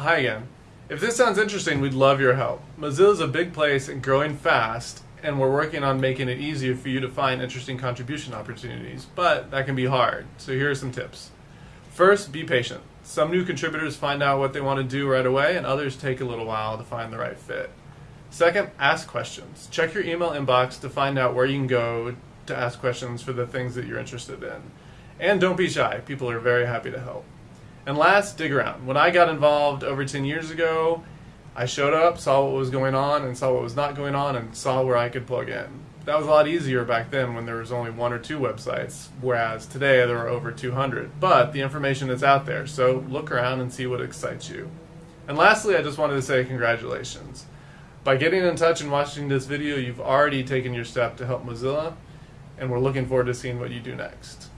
Hi again. If this sounds interesting, we'd love your help. Mozilla is a big place and growing fast, and we're working on making it easier for you to find interesting contribution opportunities, but that can be hard. So here are some tips. First, be patient. Some new contributors find out what they want to do right away, and others take a little while to find the right fit. Second, ask questions. Check your email inbox to find out where you can go to ask questions for the things that you're interested in. And don't be shy, people are very happy to help. And last, dig around. When I got involved over 10 years ago, I showed up, saw what was going on, and saw what was not going on, and saw where I could plug in. That was a lot easier back then when there was only one or two websites, whereas today there are over 200. But the information is out there, so look around and see what excites you. And lastly, I just wanted to say congratulations. By getting in touch and watching this video, you've already taken your step to help Mozilla, and we're looking forward to seeing what you do next.